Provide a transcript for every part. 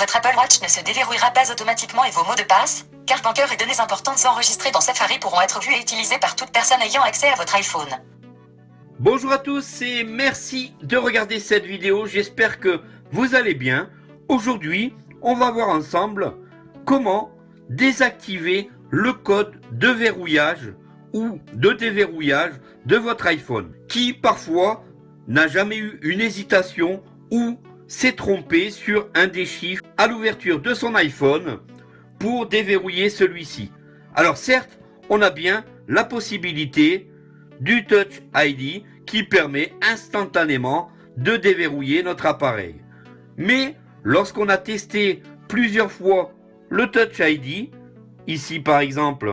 Votre Apple Watch ne se déverrouillera pas automatiquement et vos mots de passe, carte bancaire et données importantes enregistrées dans Safari pourront être vues et utilisées par toute personne ayant accès à votre iPhone. Bonjour à tous et merci de regarder cette vidéo. J'espère que vous allez bien. Aujourd'hui, on va voir ensemble comment désactiver le code de verrouillage ou de déverrouillage de votre iPhone qui parfois n'a jamais eu une hésitation ou s'est trompé sur un des chiffres à l'ouverture de son iPhone pour déverrouiller celui-ci. Alors certes, on a bien la possibilité du Touch ID qui permet instantanément de déverrouiller notre appareil. Mais lorsqu'on a testé plusieurs fois le Touch ID, ici par exemple,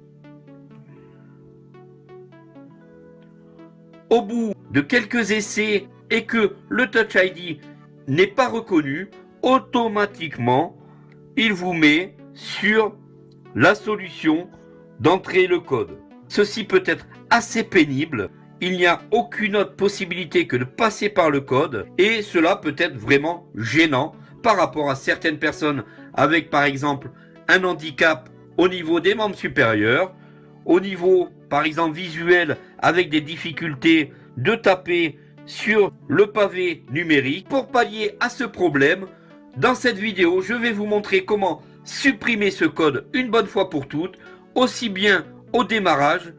au bout de quelques essais et que le Touch ID n'est pas reconnu, automatiquement, il vous met sur la solution d'entrer le code. Ceci peut être assez pénible. Il n'y a aucune autre possibilité que de passer par le code et cela peut être vraiment gênant par rapport à certaines personnes avec par exemple un handicap au niveau des membres supérieurs, au niveau par exemple visuel avec des difficultés de taper sur le pavé numérique. Pour pallier à ce problème, dans cette vidéo, je vais vous montrer comment supprimer ce code une bonne fois pour toutes, aussi bien au démarrage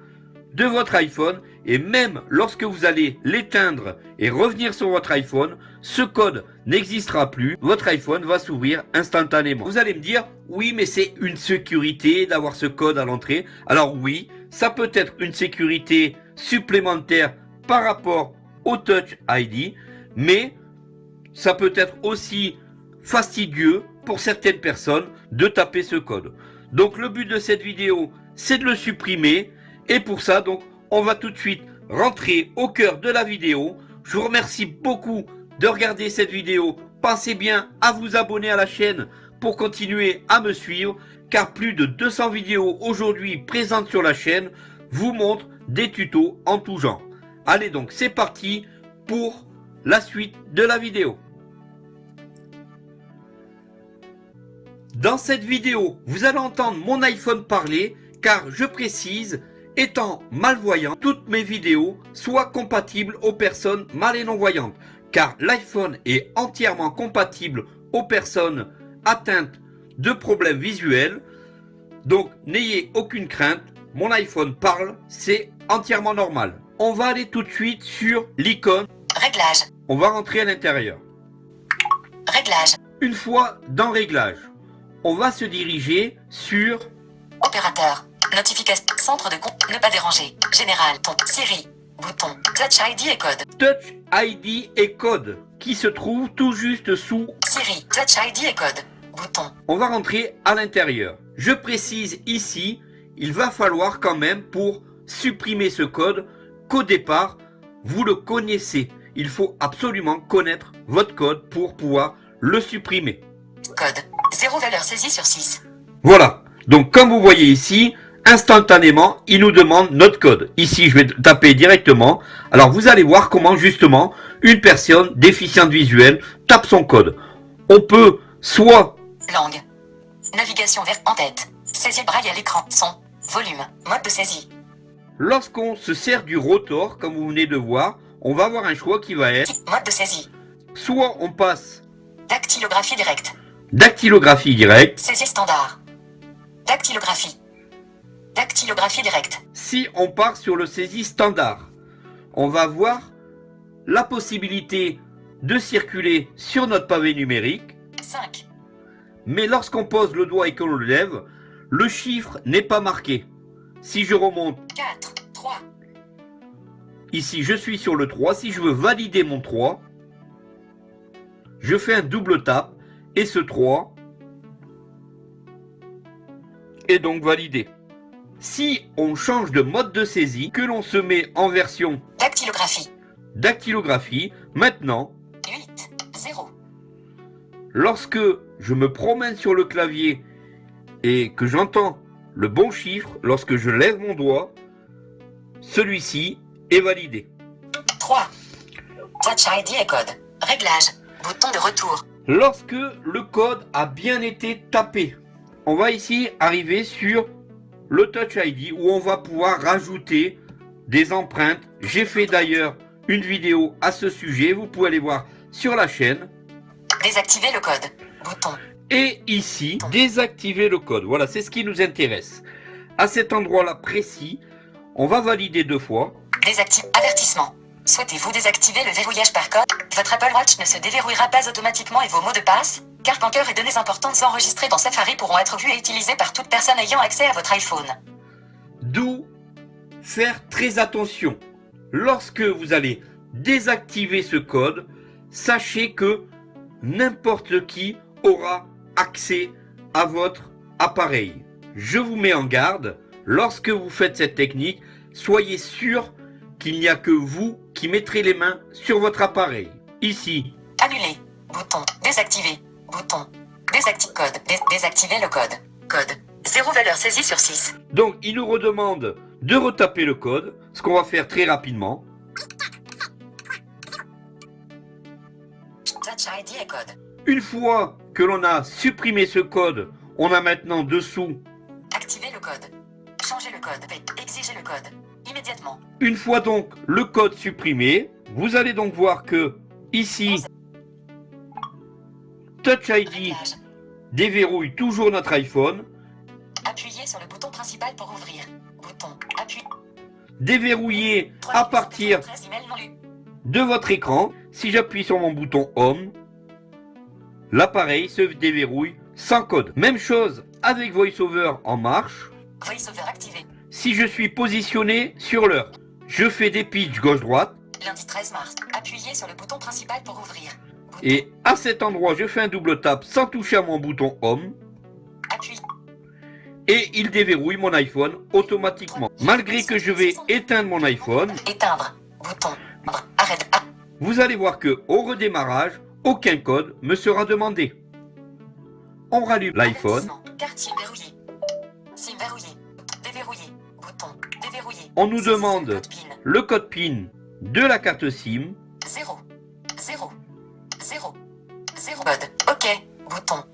de votre iPhone et même lorsque vous allez l'éteindre et revenir sur votre iPhone, ce code n'existera plus, votre iPhone va s'ouvrir instantanément. Vous allez me dire, oui mais c'est une sécurité d'avoir ce code à l'entrée. Alors oui, ça peut être une sécurité supplémentaire par rapport au Touch ID, mais ça peut être aussi fastidieux pour certaines personnes de taper ce code. Donc le but de cette vidéo, c'est de le supprimer. Et pour ça, donc, on va tout de suite rentrer au cœur de la vidéo. Je vous remercie beaucoup de regarder cette vidéo. Pensez bien à vous abonner à la chaîne pour continuer à me suivre, car plus de 200 vidéos aujourd'hui présentes sur la chaîne vous montrent des tutos en tout genre. Allez donc, c'est parti pour la suite de la vidéo. Dans cette vidéo, vous allez entendre mon iPhone parler, car je précise, étant malvoyant, toutes mes vidéos soient compatibles aux personnes mal et non-voyantes, car l'iPhone est entièrement compatible aux personnes atteintes de problèmes visuels. Donc n'ayez aucune crainte, mon iPhone parle, c'est entièrement normal on va aller tout de suite sur l'icône. Réglage. On va rentrer à l'intérieur. Réglage. Une fois dans Réglage, on va se diriger sur Opérateur. Notification. Centre de compte. Ne pas déranger. Général. Ton. Siri. Bouton. Touch ID et code. Touch ID et code qui se trouve tout juste sous Siri. Touch ID et code. Bouton. On va rentrer à l'intérieur. Je précise ici, il va falloir quand même pour supprimer ce code qu'au départ, vous le connaissez. Il faut absolument connaître votre code pour pouvoir le supprimer. Code. 0 valeur saisie sur 6. Voilà. Donc comme vous voyez ici, instantanément, il nous demande notre code. Ici, je vais taper directement. Alors vous allez voir comment justement une personne déficiente visuelle tape son code. On peut soit... Langue. Navigation vers en tête. Saisie braille à l'écran. Son. Volume. Mode de saisie. Lorsqu'on se sert du rotor, comme vous venez de voir, on va avoir un choix qui va être... Mode de saisie. Soit on passe... Dactylographie directe. Dactylographie directe. Saisie standard. Dactylographie. Dactylographie directe. Si on part sur le saisie standard, on va avoir la possibilité de circuler sur notre pavé numérique. 5. Mais lorsqu'on pose le doigt et qu'on le lève, le chiffre n'est pas marqué. Si je remonte 4, 3. Ici, je suis sur le 3. Si je veux valider mon 3, je fais un double tap et ce 3 est donc validé. Si on change de mode de saisie, que l'on se met en version Dactylographie. dactylographie, maintenant, 8, 0. lorsque je me promène sur le clavier et que j'entends le bon chiffre, lorsque je lève mon doigt, celui-ci est validé. 3. Touch ID et code. Réglage. Bouton de retour. Lorsque le code a bien été tapé, on va ici arriver sur le Touch ID où on va pouvoir rajouter des empreintes. J'ai fait d'ailleurs une vidéo à ce sujet, vous pouvez aller voir sur la chaîne. Désactiver le code. Bouton. Et ici, désactiver le code. Voilà, c'est ce qui nous intéresse. À cet endroit-là précis, on va valider deux fois. Désactive. Avertissement. Souhaitez-vous désactiver le verrouillage par code? Votre Apple Watch ne se déverrouillera pas automatiquement et vos mots de passe, carte bancaire et données importantes enregistrées dans Safari pourront être vues et utilisées par toute personne ayant accès à votre iPhone. D'où faire très attention. Lorsque vous allez désactiver ce code, sachez que n'importe qui aura accès à votre appareil. Je vous mets en garde, lorsque vous faites cette technique, soyez sûr qu'il n'y a que vous qui mettrez les mains sur votre appareil. Ici. Annuler. Bouton. Désactiver. Bouton. Désactiver code. désactiver le code. Code. Zéro valeur saisie sur 6. Donc, il nous redemande de retaper le code, ce qu'on va faire très rapidement. Touch ID et code. Une fois que l'on a supprimé ce code, on a maintenant dessous Activer le code. Changer le code. Le code. Immédiatement. Une fois donc le code supprimé, vous allez donc voir que ici, Touch ID déverrouille toujours notre iPhone, Appuyez sur le bouton principal pour ouvrir. Bouton. Appui. déverrouillé à partir 13 emails non lus. de votre écran. Si j'appuie sur mon bouton Home, l'appareil se déverrouille sans code. Même chose avec VoiceOver en marche. VoiceOver activé. Si je suis positionné sur l'heure, je fais des pitches gauche-droite Lundi 13 mars. Appuyez sur le bouton principal pour ouvrir. Bouton. et à cet endroit, je fais un double tap sans toucher à mon bouton Home Appui. et il déverrouille mon iPhone automatiquement. Malgré que je vais éteindre mon iPhone, Éteindre. Bouton. Arrête. Ah. vous allez voir que au redémarrage, aucun code me sera demandé. On rallume l'iPhone, SIM verrouillée. SIM verrouillé. Déverrouillé. Bouton. On nous demande le code PIN. le code PIN de la carte SIM 0. 0. 0. 0. Code. OK. Bouton.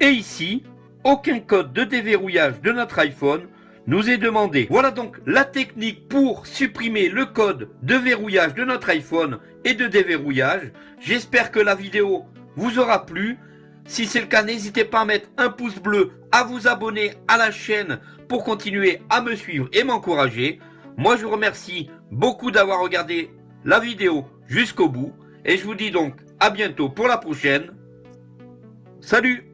et ici, aucun code de déverrouillage de notre iPhone nous est demandé. Voilà donc la technique pour supprimer le code de verrouillage de notre iPhone et de déverrouillage. J'espère que la vidéo vous aura plu. Si c'est le cas, n'hésitez pas à mettre un pouce bleu, à vous abonner à la chaîne pour continuer à me suivre et m'encourager. Moi, je vous remercie beaucoup d'avoir regardé la vidéo jusqu'au bout. Et je vous dis donc à bientôt pour la prochaine. Salut